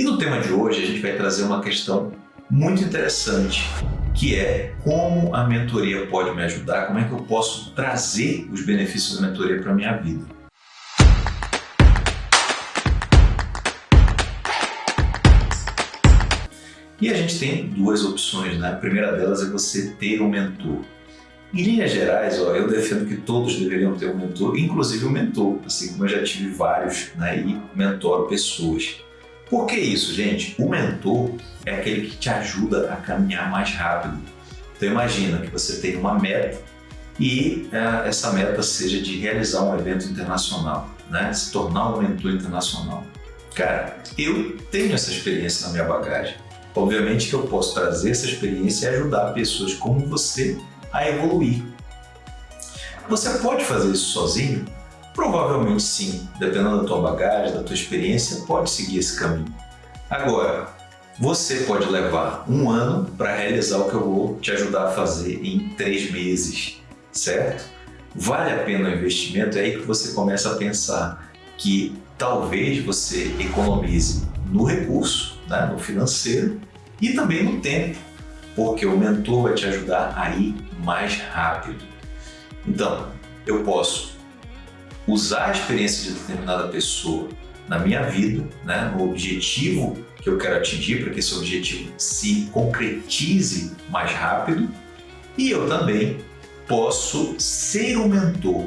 E no tema de hoje a gente vai trazer uma questão muito interessante, que é como a mentoria pode me ajudar, como é que eu posso trazer os benefícios da mentoria para a minha vida. E a gente tem duas opções, né? A primeira delas é você ter um mentor. Em linhas gerais, ó, eu defendo que todos deveriam ter um mentor, inclusive um mentor, assim como eu já tive vários né, e mentoro pessoas. Por que isso, gente? O mentor é aquele que te ajuda a caminhar mais rápido. Então imagina que você tem uma meta e uh, essa meta seja de realizar um evento internacional, né? se tornar um mentor internacional. Cara, eu tenho essa experiência na minha bagagem. Obviamente que eu posso trazer essa experiência e ajudar pessoas como você a evoluir. Você pode fazer isso sozinho? Provavelmente sim, dependendo da tua bagagem, da tua experiência, pode seguir esse caminho. Agora, você pode levar um ano para realizar o que eu vou te ajudar a fazer em três meses, certo? Vale a pena o investimento? É aí que você começa a pensar que talvez você economize no recurso, né, no financeiro e também no tempo, porque o mentor vai te ajudar a ir mais rápido. Então, eu posso usar a experiência de determinada pessoa na minha vida, né, no objetivo que eu quero atingir, para que esse objetivo se concretize mais rápido, e eu também posso ser um mentor.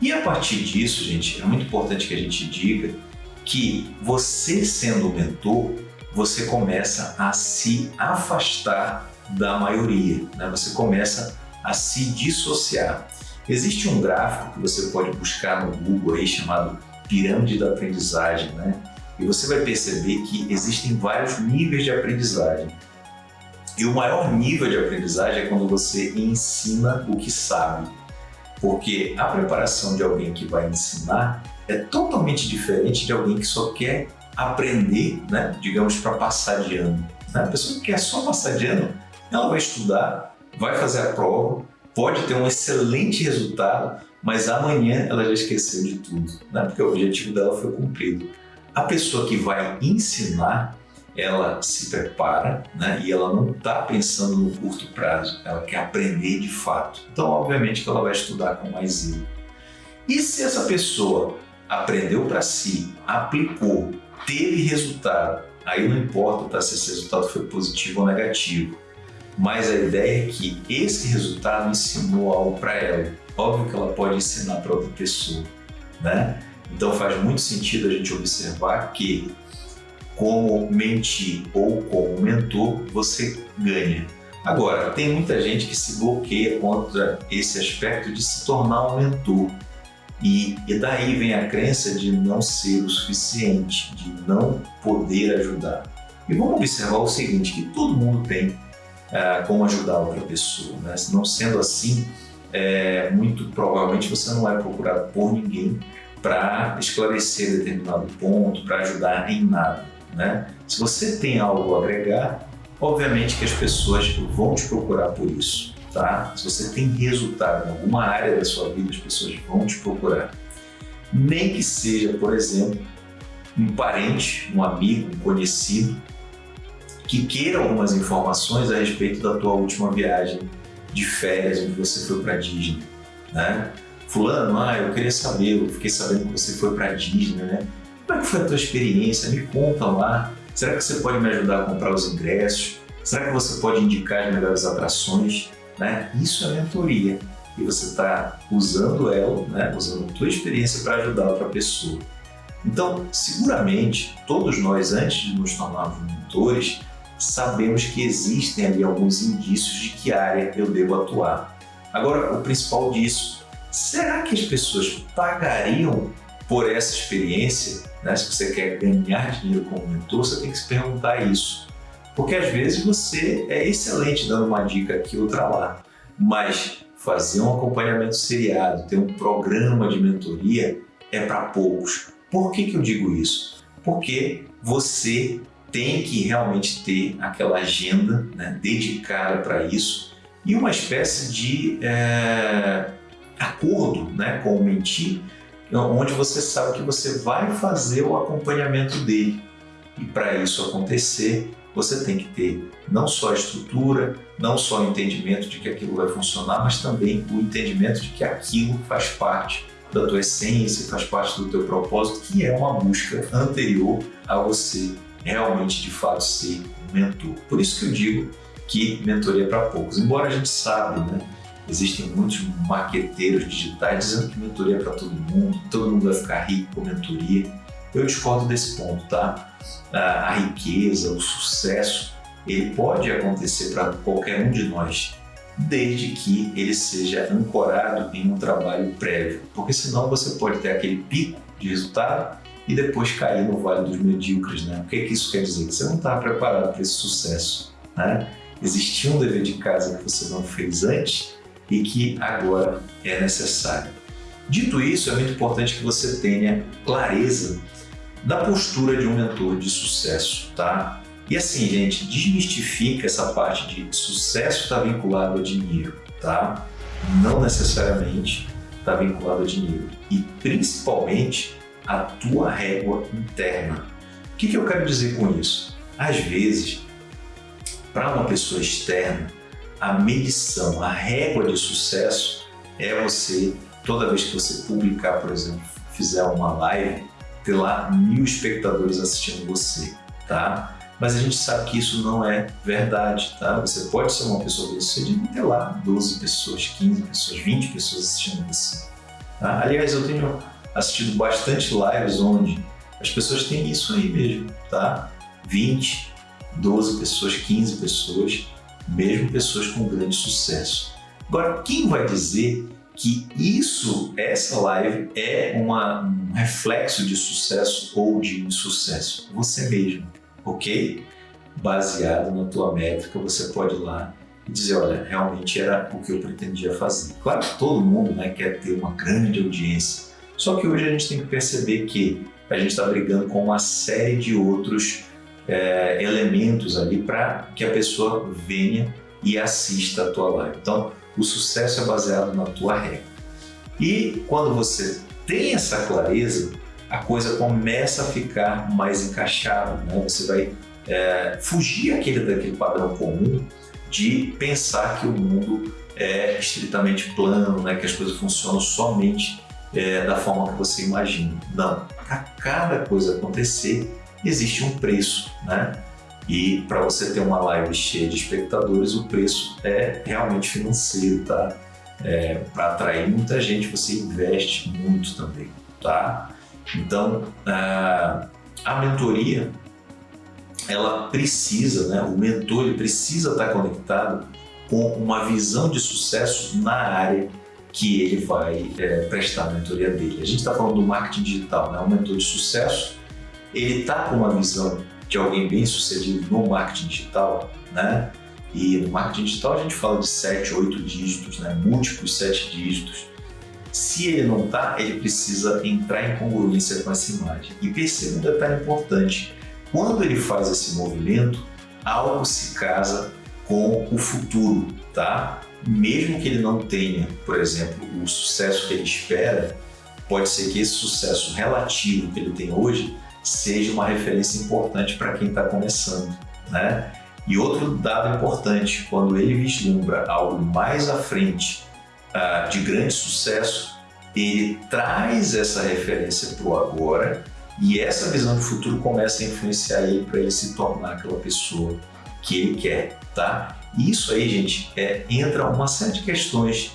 E a partir disso, gente, é muito importante que a gente diga que você sendo mentor, você começa a se afastar da maioria, né? você começa a se dissociar. Existe um gráfico que você pode buscar no Google aí chamado pirâmide da aprendizagem, né? E você vai perceber que existem vários níveis de aprendizagem. E o maior nível de aprendizagem é quando você ensina o que sabe. Porque a preparação de alguém que vai ensinar é totalmente diferente de alguém que só quer aprender, né? digamos, para passar de ano. Né? A pessoa que quer só passar de ano, ela vai estudar, vai fazer a prova, pode ter um excelente resultado, mas amanhã ela já esqueceu de tudo, né? porque o objetivo dela foi cumprido. A pessoa que vai ensinar, ela se prepara né? e ela não está pensando no curto prazo, ela quer aprender de fato. Então, obviamente que ela vai estudar com mais zelo. E se essa pessoa aprendeu para si, aplicou, teve resultado, aí não importa tá, se esse resultado foi positivo ou negativo, mas a ideia é que esse resultado ensinou algo para ela. Óbvio que ela pode ensinar para outra pessoa, né? Então faz muito sentido a gente observar que como mentir ou como mentor, você ganha. Agora, tem muita gente que se bloqueia contra esse aspecto de se tornar um mentor. E, e daí vem a crença de não ser o suficiente, de não poder ajudar. E vamos observar o seguinte, que todo mundo tem é, como ajudar outra pessoa. Né? Não sendo assim, é, muito provavelmente você não é procurado por ninguém para esclarecer determinado ponto, para ajudar em nada. Né? Se você tem algo a agregar, obviamente que as pessoas vão te procurar por isso. Tá? Se você tem resultado em alguma área da sua vida, as pessoas vão te procurar. Nem que seja, por exemplo, um parente, um amigo, um conhecido, que queira algumas informações a respeito da tua última viagem de férias, onde você foi para Disney, né? Fulano, ah, eu queria saber, eu fiquei sabendo que você foi para Disney, né? Como é que foi a tua experiência? Me conta lá. Será que você pode me ajudar a comprar os ingressos? Será que você pode indicar as melhores atrações? Né? Isso é mentoria e você está usando ela, né? usando a tua experiência para ajudar outra pessoa. Então, seguramente, todos nós, antes de nos tornarmos mentores, sabemos que existem ali alguns indícios de que área eu devo atuar. Agora, o principal disso, será que as pessoas pagariam por essa experiência? Né? Se você quer ganhar dinheiro como mentor, você tem que se perguntar isso. Porque às vezes você é excelente dando uma dica aqui, outra lá, mas fazer um acompanhamento seriado, ter um programa de mentoria é para poucos. Por que, que eu digo isso? Porque você tem que realmente ter aquela agenda né, dedicada para isso e uma espécie de é, acordo né, com o mentir, onde você sabe que você vai fazer o acompanhamento dele. E para isso acontecer, você tem que ter não só a estrutura, não só o entendimento de que aquilo vai funcionar, mas também o entendimento de que aquilo faz parte da tua essência, faz parte do teu propósito, que é uma busca anterior a você realmente de fato ser um mentor. Por isso que eu digo que mentoria é para poucos. Embora a gente sabe, né? Existem muitos marqueteiros digitais dizendo que mentoria é para todo mundo, todo mundo vai ficar rico com mentoria. Eu discordo desse ponto, tá? A riqueza, o sucesso, ele pode acontecer para qualquer um de nós, desde que ele seja ancorado em um trabalho prévio, porque senão você pode ter aquele pico de resultado e depois cair no vale dos medíocres, né? O que, que isso quer dizer? Que você não está preparado para esse sucesso, né? Existia um dever de casa que você não fez antes e que agora é necessário. Dito isso, é muito importante que você tenha clareza da postura de um mentor de sucesso, tá? E assim, gente, desmistifica essa parte de sucesso está vinculado a dinheiro, tá? Não necessariamente está vinculado a dinheiro. E principalmente a tua régua interna. O que, que eu quero dizer com isso? Às vezes, para uma pessoa externa, a medição, a régua de sucesso é você, toda vez que você publicar, por exemplo, fizer uma live, ter lá mil espectadores assistindo você, tá? Mas a gente sabe que isso não é verdade, tá? Você pode ser uma pessoa bem-sucedida e ter lá 12 pessoas, 15 pessoas, 20 pessoas assistindo você. Tá? Aliás, eu tenho assistido bastante lives onde as pessoas têm isso aí mesmo, tá? 20, 12 pessoas, 15 pessoas mesmo pessoas com grande sucesso. Agora, quem vai dizer que isso, essa live, é uma, um reflexo de sucesso ou de insucesso? Você mesmo, ok? Baseado na tua métrica, você pode ir lá e dizer, olha, realmente era o que eu pretendia fazer. Claro que todo mundo né, quer ter uma grande audiência, só que hoje a gente tem que perceber que a gente está brigando com uma série de outros é, elementos ali para que a pessoa venha e assista a tua live. Então, o sucesso é baseado na tua regra. E quando você tem essa clareza, a coisa começa a ficar mais encaixada, né? Você vai é, fugir aquele, daquele padrão comum de pensar que o mundo é estritamente plano, né? que as coisas funcionam somente é, da forma que você imagina. Não, para cada coisa acontecer, existe um preço, né? E para você ter uma live cheia de espectadores, o preço é realmente financeiro, tá? É, para atrair muita gente, você investe muito também, tá? Então, a, a mentoria, ela precisa, né? O mentor ele precisa estar conectado com uma visão de sucesso na área que ele vai é, prestar a mentoria dele. A gente está falando do marketing digital, né? Um mentor de sucesso ele está com uma visão de alguém bem sucedido no marketing digital, né? E no marketing digital a gente fala de 7, 8 dígitos, né? múltiplos 7 dígitos. Se ele não está, ele precisa entrar em congruência com essa imagem. E perceba um detalhe importante: quando ele faz esse movimento, algo se casa com o futuro, tá? Mesmo que ele não tenha, por exemplo, o sucesso que ele espera, pode ser que esse sucesso relativo que ele tem hoje seja uma referência importante para quem está começando, né? E outro dado importante, quando ele vislumbra algo mais à frente uh, de grande sucesso, ele traz essa referência para o agora e essa visão de futuro começa a influenciar ele para ele se tornar aquela pessoa que ele quer, tá? E isso aí, gente, é, entra uma série de questões,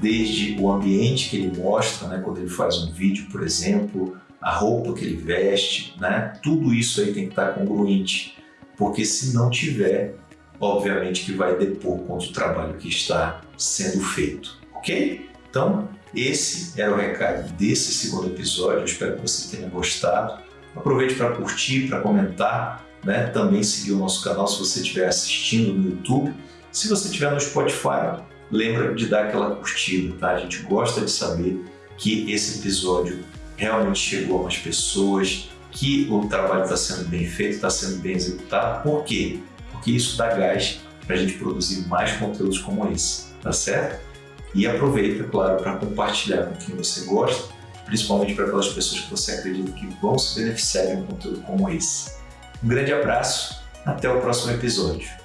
desde o ambiente que ele mostra, né, quando ele faz um vídeo, por exemplo, a roupa que ele veste, né? Tudo isso aí tem que estar congruente, porque se não tiver, obviamente que vai depor contra o trabalho que está sendo feito, ok? Então, esse era o recado desse segundo episódio, eu espero que você tenha gostado. Aproveite para curtir, para comentar, né? também seguir o nosso canal se você estiver assistindo no YouTube. Se você estiver no Spotify, lembra de dar aquela curtida, tá? A gente gosta de saber que esse episódio realmente chegou a mais pessoas, que o trabalho está sendo bem feito, está sendo bem executado. Por quê? Porque isso dá gás para a gente produzir mais conteúdos como esse, tá certo? E aproveita, claro, para compartilhar com quem você gosta, principalmente para aquelas pessoas que você acredita que vão se beneficiar de um conteúdo como esse. Um grande abraço, até o próximo episódio.